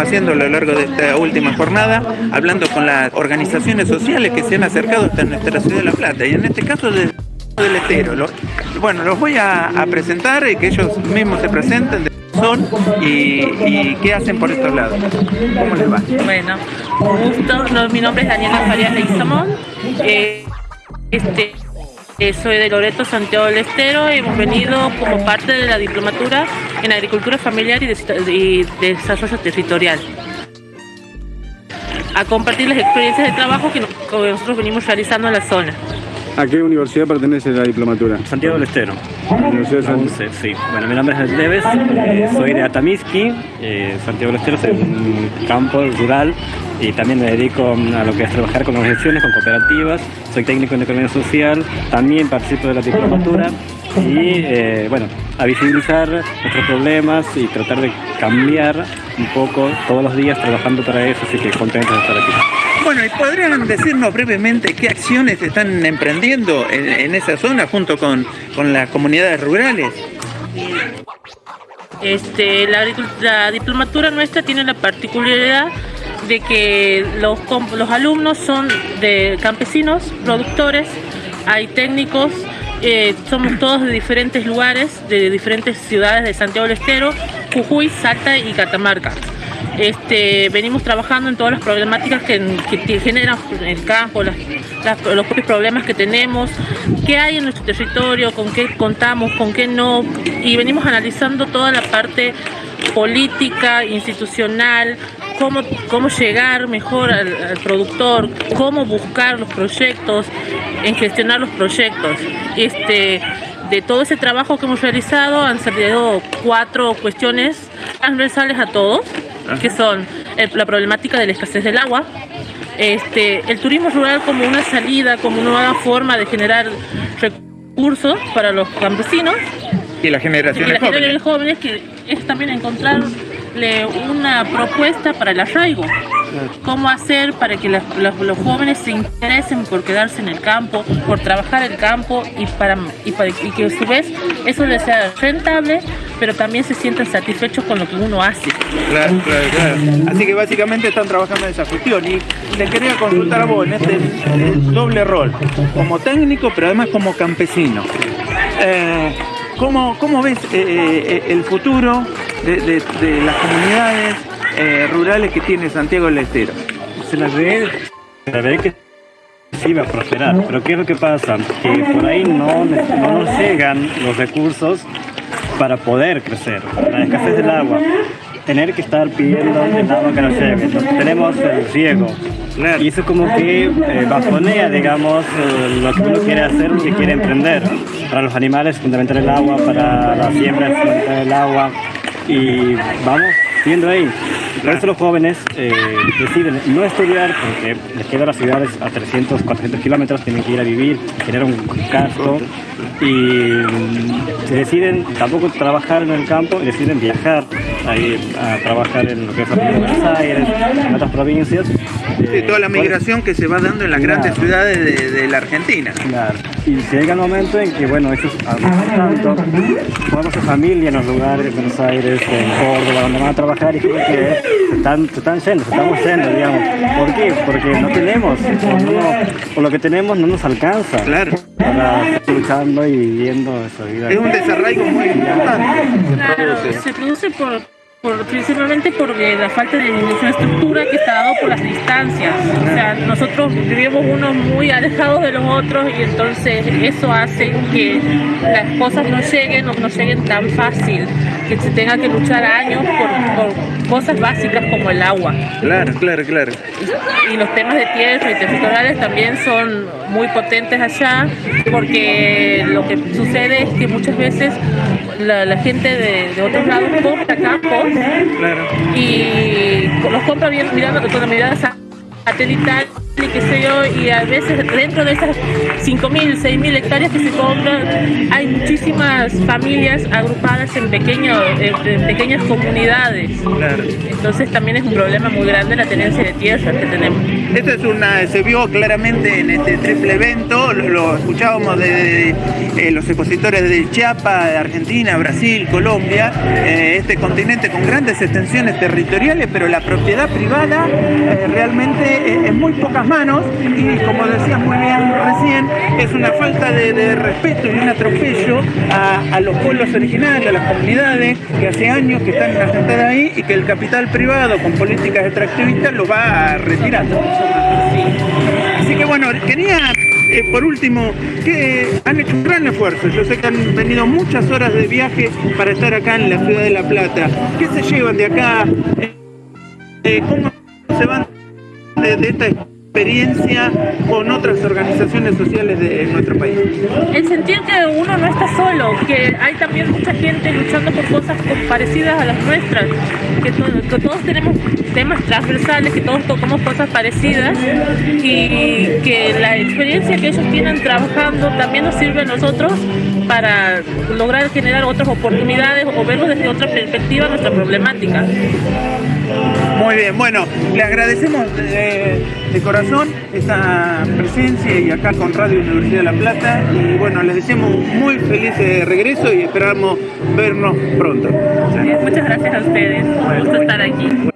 haciendo a lo largo de esta última jornada, hablando con las organizaciones sociales que se han acercado hasta nuestra ciudad de La Plata, y en este caso de del Estero. bueno, los voy a, presentar y que ellos mismos se presenten de son y, qué hacen por estos lados. ¿Cómo les va? Bueno, gusto. mi nombre es Daniela Farías Leizamón. Eh, este, soy de Loreto, Santiago del Estero. Hemos venido como parte de la diplomatura en agricultura familiar y, de, desarrollo territorial a compartir las experiencias de trabajo que nosotros venimos realizando en la zona. ¿A qué universidad pertenece la diplomatura? Santiago del Estero. Universidad de sí. Bueno, mi nombre es Leves, eh, soy de Atamisqui, eh, Santiago del Estero, soy un campo rural y también me dedico a lo que es trabajar con organizaciones, con cooperativas, soy técnico en economía social, también participo de la diplomatura y eh, bueno, a visibilizar nuestros problemas y tratar de cambiar un poco todos los días trabajando para eso, así que contento de estar aquí. Bueno, ¿y podrían decirnos brevemente qué acciones están emprendiendo en, esa zona junto con, las comunidades rurales? Este, la, diplomatura nuestra tiene la particularidad de que los, los alumnos son de campesinos, productores, hay técnicos, eh, somos todos de diferentes lugares, de diferentes ciudades de Santiago del Estero, Jujuy, Salta y Catamarca. Este, venimos trabajando en todas las problemáticas que, generan el campo, los propios problemas que tenemos, qué hay en nuestro territorio, con qué contamos, con qué no, y venimos analizando toda la parte política, institucional, cómo, cómo llegar mejor al, productor, cómo buscar los proyectos, en gestionar los proyectos. Este, de todo ese trabajo que hemos realizado han salido cuatro cuestiones transversales a todos que son la problemática de la escasez del agua, este, el turismo rural como una salida, como una nueva forma de generar recursos para los campesinos. Y las generaciones, jóvenes. jóvenes. que es también encontrarle una propuesta para el arraigo cómo hacer para que los, jóvenes se interesen por quedarse en el campo, por trabajar el campo y, para, y, que a su vez eso les sea rentable, pero también se sientan satisfechos con lo que uno hace. Claro, claro, claro. Así que básicamente están trabajando en esa cuestión y le quería consultar a vos en este doble rol, como técnico, pero además como campesino. Eh, ¿cómo, ves eh, eh, el futuro de las comunidades eh, rurales que tiene Santiago del Estero. Se la ve, se la ve que sí va a prosperar, pero ¿qué es lo que pasa? Que por ahí no, no nos llegan los recursos para poder crecer. La escasez del agua, tener que estar pidiendo el agua que nos llegue. tenemos el riego. Y eso como que eh, bajonea, digamos, eh, lo que uno quiere hacer, lo que quiere emprender. Para los animales es fundamental el agua, para la siembra es fundamental el agua. Y vamos viendo ahí. Por eso los jóvenes eh, deciden no estudiar porque les quedan las ciudades a 300, 400 kilómetros, tienen que ir a vivir, generar un gasto y mm, deciden tampoco trabajar en el campo y deciden viajar a, a trabajar en lo que es Buenos Aires, en otras provincias. Sí, toda la eh, migración que se va dando en las grandes ciudades de, la Argentina. Claro. Y llega el momento en que, bueno, ellos tanto, formamos su familia en los lugares de Buenos Aires, en Córdoba, donde van a trabajar y creo que se están, se están yendo, se estamos yendo, digamos. ¿Por qué? Porque no tenemos, por lo que tenemos no nos alcanza. Claro. Para estar luchando y viviendo esa vida. Es un desarraigo muy importante. Claro, se produce por principalmente por la falta de infraestructura que está dado por las distancias. O sea, nosotros vivimos unos muy alejados de los otros y entonces eso hace que las cosas no lleguen o no lleguen tan fácil, que se tenga que luchar años por, cosas básicas como el agua. Claro, claro, claro. Y, los temas de tierra y territoriales también son muy potentes allá porque lo que sucede es que muchas veces la, gente de, de otros lados compra campos y los compra bien mirando con mirada satelital y qué sé yo, y a veces dentro de esas 5.000, 6.000 hectáreas que se compran, hay muchísimas familias agrupadas en, pequeños, en, pequeñas comunidades. Entonces también es un problema muy grande la tenencia de tierra que tenemos. Esto es una, se vio claramente en este triple evento, lo, escuchábamos de, de, los expositores de Chiapas, de Argentina, Brasil, Colombia, eh, este continente con grandes extensiones territoriales, pero la propiedad privada eh, realmente en muy pocas manos y como decías muy bien recién, es una falta de, respeto y un atropello a, los pueblos originales, a las comunidades que hace años que están asentadas ahí y que el capital privado con políticas extractivistas lo va retirando. Así que bueno, quería eh, por último, que han hecho un gran esfuerzo. Yo sé que han venido muchas horas de viaje para estar acá en la ciudad de La Plata. ¿Qué se llevan de acá? Eh, ¿Cómo se van de, de esta experiencia con otras organizaciones sociales de nuestro país? El sentir que uno no está solo, que hay también mucha gente luchando por cosas parecidas a las nuestras, que, que todos tenemos temas transversales, que todos tocamos cosas parecidas y que la experiencia que ellos tienen trabajando también nos sirve a nosotros para lograr generar otras oportunidades o verlo desde otra perspectiva nuestra problemática. Muy bien, bueno, le agradecemos de, de, corazón esta presencia y acá con Radio Universidad de La Plata y bueno, les deseamos muy feliz regreso y esperamos vernos pronto. Muchas gracias a ustedes, un gusto estar aquí.